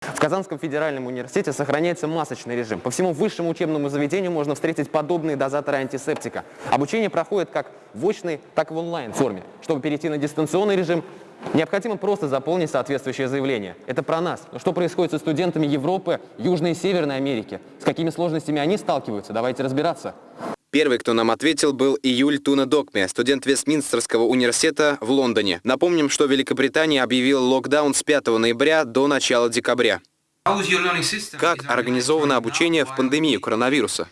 В Казанском федеральном университете сохраняется масочный режим. По всему высшему учебному заведению можно встретить подобные дозаторы антисептика. Обучение проходит как в очной, так и в онлайн-форме. Чтобы перейти на дистанционный режим, необходимо просто заполнить соответствующее заявление. Это про нас. Но что происходит со студентами Европы, Южной и Северной Америки? С какими сложностями они сталкиваются? Давайте разбираться. Первый, кто нам ответил, был Июль Туна Докме, студент Вестминстерского университета в Лондоне. Напомним, что Великобритания объявила локдаун с 5 ноября до начала декабря. Как организовано обучение в пандемию коронавируса?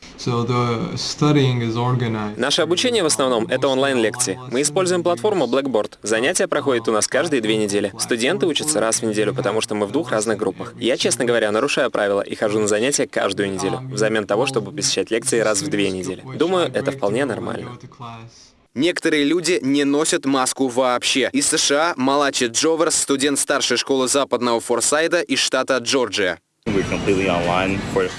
Наше обучение в основном — это онлайн-лекции. Мы используем платформу Blackboard. Занятия проходят у нас каждые две недели. Студенты учатся раз в неделю, потому что мы в двух разных группах. Я, честно говоря, нарушаю правила и хожу на занятия каждую неделю, взамен того, чтобы посещать лекции раз в две недели. Думаю, это вполне нормально. Некоторые люди не носят маску вообще. Из США Малачи Джоверс, студент старшей школы западного Форсайда из штата Джорджия.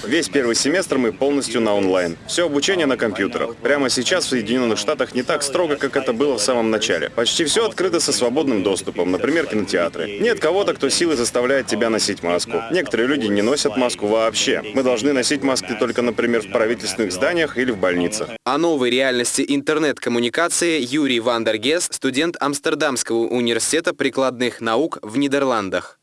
Весь первый семестр мы полностью на онлайн. Все обучение на компьютерах. Прямо сейчас в Соединенных Штатах не так строго, как это было в самом начале. Почти все открыто со свободным доступом, например, кинотеатры. Нет кого-то, кто силой заставляет тебя носить маску. Некоторые люди не носят маску вообще. Мы должны носить маски только, например, в правительственных зданиях или в больницах. О новой реальности интернет-коммуникации Юрий Вандергес, студент Амстердамского университета прикладных наук в Нидерландах.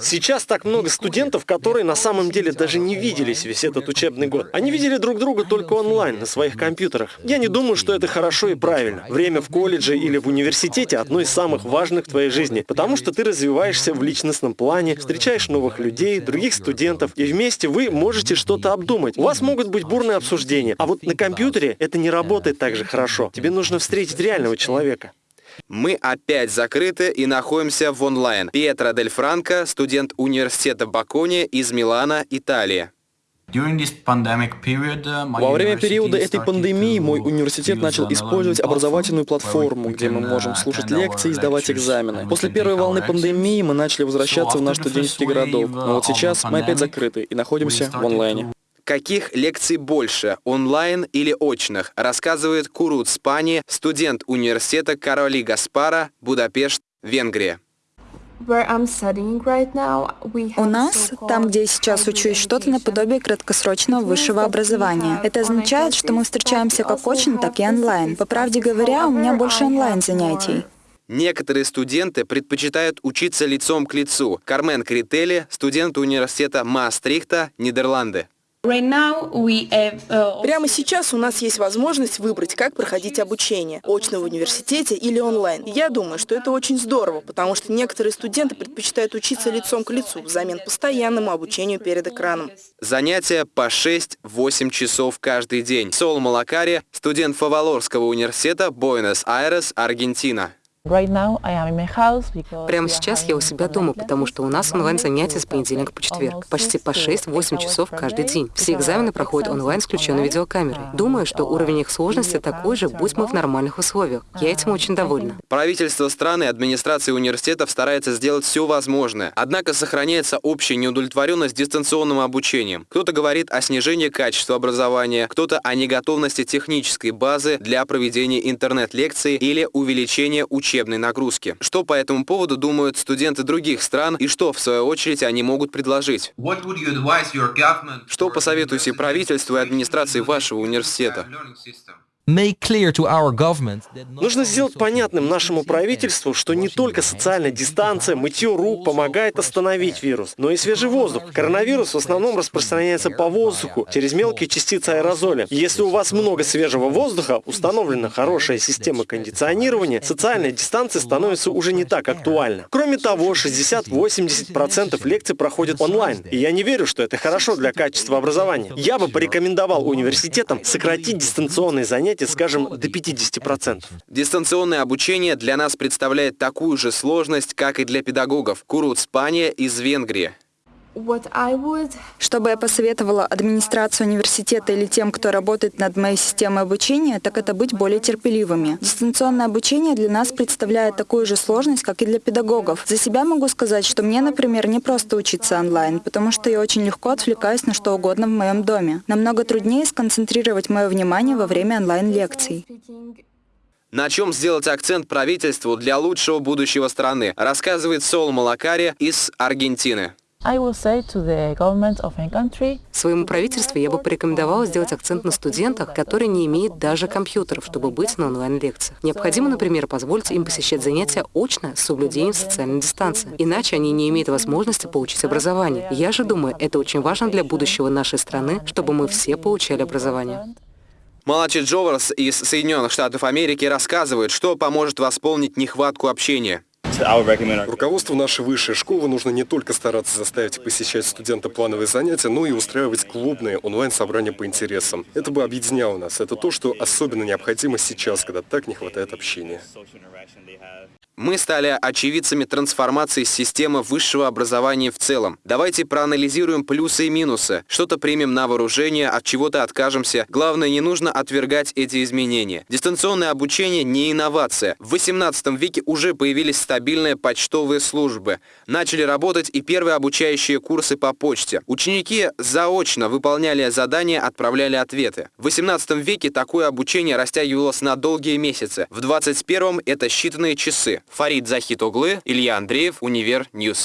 Сейчас так много студентов, которые на самом деле даже не виделись весь этот учебный год. Они видели друг друга только онлайн, на своих компьютерах. Я не думаю, что это хорошо и правильно. Время в колледже или в университете одно из самых важных в твоей жизни, потому что ты развиваешься в личностном плане, встречаешь новых людей, других студентов, и вместе вы можете что-то обдумать. У вас могут быть бурные обсуждения, а вот на компьютере это не работает так же хорошо. Тебе нужно встретить реального человека. Мы опять закрыты и находимся в онлайн. Пьетро Дель Франко, студент университета Бакони из Милана, Италия. Во время периода этой пандемии мой университет начал использовать образовательную платформу, где мы можем слушать лекции и сдавать экзамены. После первой волны пандемии мы начали возвращаться в наш студенческий городок, но вот сейчас мы опять закрыты и находимся в онлайне. Каких лекций больше, онлайн или очных, рассказывает Курут Спани, студент университета Кароли Гаспара, Будапешт, Венгрия. У нас, там, где я сейчас учусь, что-то наподобие краткосрочного высшего образования. Это означает, что мы встречаемся как очно, так и онлайн. По правде говоря, у меня больше онлайн-занятий. Некоторые студенты предпочитают учиться лицом к лицу. Кармен Крители, студент университета Маастрихта, Нидерланды. Uh, Прямо сейчас у нас есть возможность выбрать, как проходить обучение, очно в университете или онлайн. И я думаю, что это очень здорово, потому что некоторые студенты предпочитают учиться лицом к лицу взамен постоянному обучению перед экраном. Занятия по 6-8 часов каждый день. Сол Малакари, студент Фавалорского университета, Буэнос-Айрес, Аргентина. Прямо сейчас я у себя дома, потому что у нас онлайн-занятия с понедельника по четверг. Почти по 6-8 часов каждый день. Все экзамены проходят онлайн с включенной видеокамерой. Думаю, что уровень их сложности такой же, будь мы в нормальных условиях. Я этим очень довольна. Правительство страны и администрация университетов старается сделать все возможное. Однако сохраняется общая неудовлетворенность дистанционным обучением. Кто-то говорит о снижении качества образования, кто-то о неготовности технической базы для проведения интернет-лекций или увеличения учебы учебной нагрузки. Что по этому поводу думают студенты других стран и что, в свою очередь, они могут предложить? Что посоветуете правительству и администрации вашего университета? Нужно сделать понятным нашему правительству, что не только социальная дистанция, мытье рук помогает остановить вирус, но и свежий воздух. Коронавирус в основном распространяется по воздуху через мелкие частицы аэрозоля. Если у вас много свежего воздуха, установлена хорошая система кондиционирования, социальная дистанция становится уже не так актуальна. Кроме того, 60-80% лекций проходят онлайн, и я не верю, что это хорошо для качества образования. Я бы порекомендовал университетам сократить дистанционные занятия занятий, скажем, до 50%. Дистанционное обучение для нас представляет такую же сложность, как и для педагогов. Курут Спания из Венгрии. Что бы я посоветовала администрации университета или тем, кто работает над моей системой обучения, так это быть более терпеливыми. Дистанционное обучение для нас представляет такую же сложность, как и для педагогов. За себя могу сказать, что мне, например, не просто учиться онлайн, потому что я очень легко отвлекаюсь на что угодно в моем доме. Намного труднее сконцентрировать мое внимание во время онлайн-лекций. На чем сделать акцент правительству для лучшего будущего страны, рассказывает Сол Малакари из Аргентины. Своему правительству я бы порекомендовала сделать акцент на студентах, которые не имеют даже компьютеров, чтобы быть на онлайн-лекциях. Необходимо, например, позволить им посещать занятия очно с соблюдением социальной дистанции. Иначе они не имеют возможности получить образование. Я же думаю, это очень важно для будущего нашей страны, чтобы мы все получали образование. Малачи Джоверс из Соединенных Штатов Америки рассказывает, что поможет восполнить нехватку общения. Руководству нашей высшей школы нужно не только стараться заставить посещать студента плановые занятия, но и устраивать клубные онлайн-собрания по интересам. Это бы объединяло нас. Это то, что особенно необходимо сейчас, когда так не хватает общения. Мы стали очевидцами трансформации системы высшего образования в целом. Давайте проанализируем плюсы и минусы. Что-то примем на вооружение, от чего-то откажемся. Главное, не нужно отвергать эти изменения. Дистанционное обучение не инновация. В 18 веке уже появились стабильные почтовые службы. Начали работать и первые обучающие курсы по почте. Ученики заочно выполняли задания, отправляли ответы. В 18 веке такое обучение растягивалось на долгие месяцы. В 21 это считанные часы. Фарид Захитоглы, Илья Андреев, Univer News.